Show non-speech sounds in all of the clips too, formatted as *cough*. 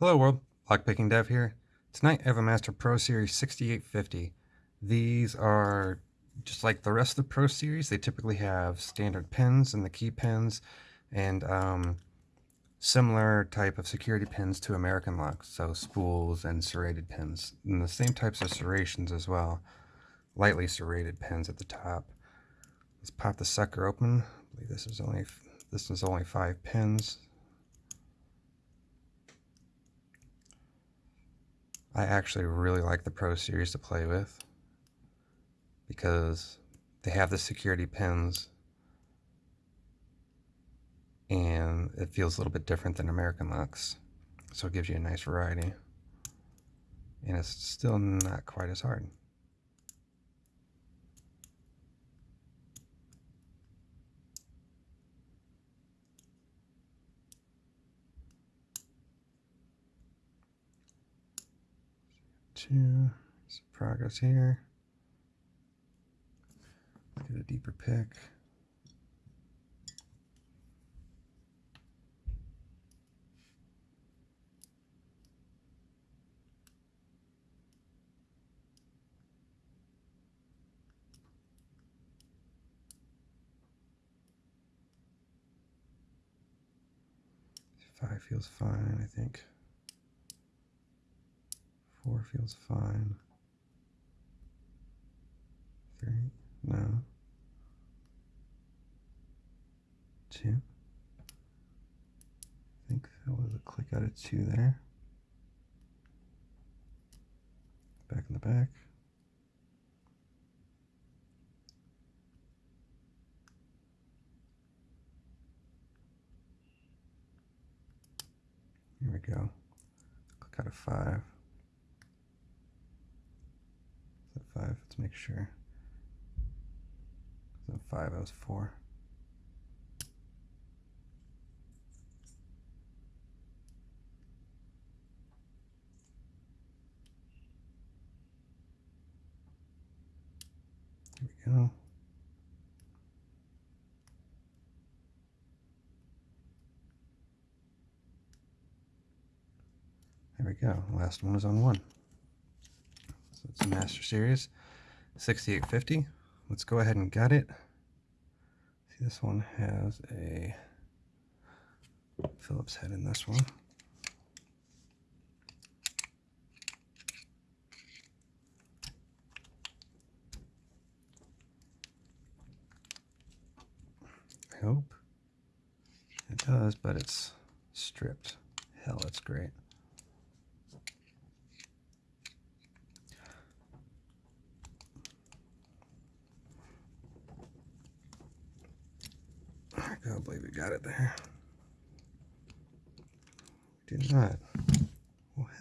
Hello world, Lockpicking Dev here. Tonight I have a Master Pro Series 6850. These are just like the rest of the Pro Series. They typically have standard pins and the key pins and um, similar type of security pins to American locks, so spools and serrated pins. And the same types of serrations as well, lightly serrated pins at the top. Let's pop the sucker open. I believe this is only this is only five pins. I actually really like the Pro Series to play with because they have the security pins and it feels a little bit different than American locks. So it gives you a nice variety. And it's still not quite as hard. Two. Some progress here. Get a deeper pick. Five feels fine, I think. Four feels fine. Three, no. Two. I think that was a click out of two there. Back in the back. Here we go. Click out of five. Five. Let's make sure. So five, I was four. Here we go. There we go. Last one is on one. It's a Master Series 6850. Let's go ahead and gut it. See, this one has a Phillips head in this one. I hope it does, but it's stripped. Hell, it's great. I believe we got it there. Did not.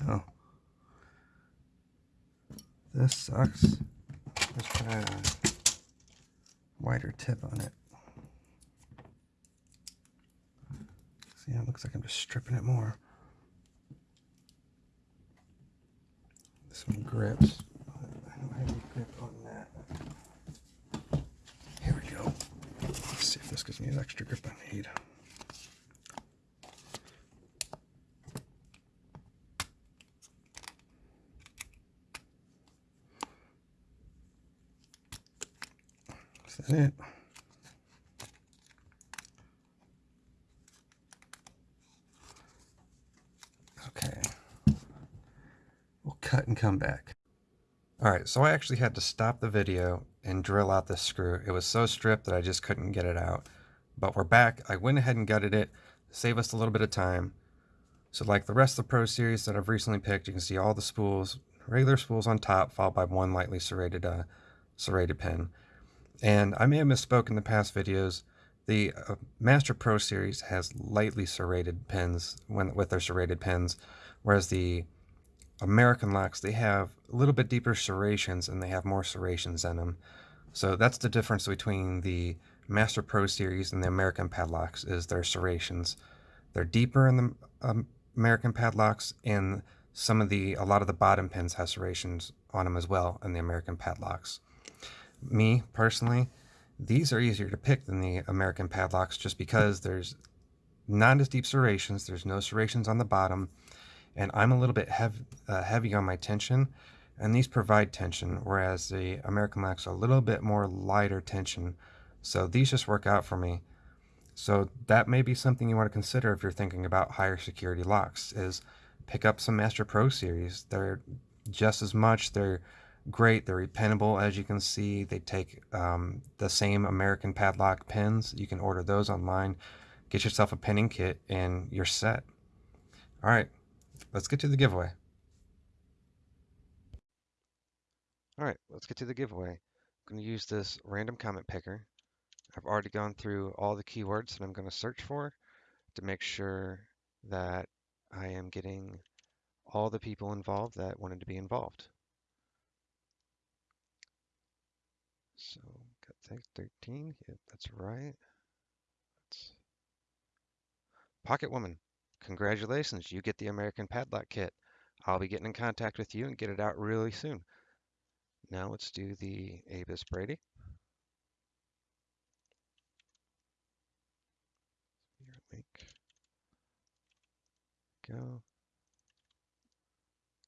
Hell. This sucks. Let's try a wider tip on it. See, it looks like I'm just stripping it more. Some grips. I don't have any grip on This gives me an extra grip I need. This Is it? Okay. We'll cut and come back. Alright, so I actually had to stop the video and drill out this screw. It was so stripped that I just couldn't get it out. But we're back. I went ahead and gutted it, save us a little bit of time. So like the rest of the Pro Series that I've recently picked, you can see all the spools, regular spools on top, followed by one lightly serrated, uh, serrated pin. And I may have misspoke in the past videos. The uh, Master Pro Series has lightly serrated pins when, with their serrated pins, whereas the American locks, they have a little bit deeper serrations and they have more serrations in them. So that's the difference between the Master Pro series and the American padlocks is their serrations. They're deeper in the um, American padlocks and some of the, a lot of the bottom pins have serrations on them as well in the American padlocks. Me, personally, these are easier to pick than the American padlocks just because there's not as deep serrations. There's no serrations on the bottom and I'm a little bit hev uh, heavy on my tension, and these provide tension, whereas the American locks are a little bit more lighter tension. So these just work out for me. So that may be something you want to consider if you're thinking about higher security locks, is pick up some Master Pro series. They're just as much, they're great, they're repinnable as you can see. They take um, the same American padlock pins. You can order those online. Get yourself a pinning kit and you're set. All right, let's get to the giveaway. All right, let's get to the giveaway. I'm going to use this random comment picker. I've already gone through all the keywords that I'm going to search for to make sure that I am getting all the people involved that wanted to be involved. So, got 13, yeah, that's right. That's Pocket Woman, congratulations, you get the American Padlock Kit. I'll be getting in contact with you and get it out really soon. Now let's do the Avis Brady. Link. Go.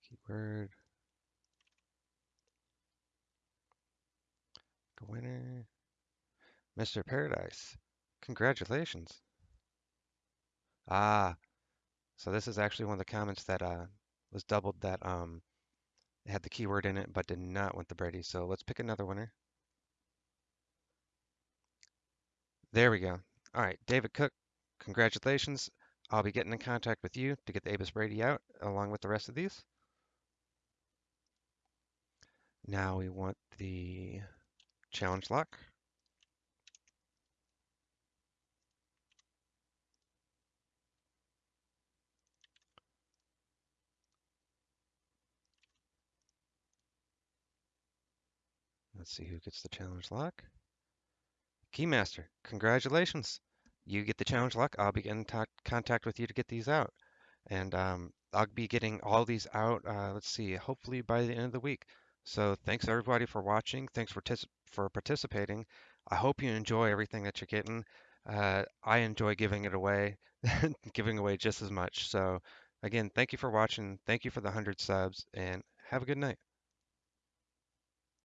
Keyword. The winner. Mr. Paradise. Congratulations. Ah, so this is actually one of the comments that uh, was doubled that um, had the keyword in it but did not want the Brady. So let's pick another winner. There we go. All right, David Cook, congratulations. I'll be getting in contact with you to get the Avis Brady out along with the rest of these. Now we want the challenge lock. Let's see who gets the challenge lock. Keymaster, congratulations. You get the challenge lock. I'll be in contact with you to get these out. And um, I'll be getting all these out, uh, let's see, hopefully by the end of the week. So thanks everybody for watching. Thanks for, for participating. I hope you enjoy everything that you're getting. Uh, I enjoy giving it away, *laughs* giving away just as much. So again, thank you for watching. Thank you for the 100 subs and have a good night.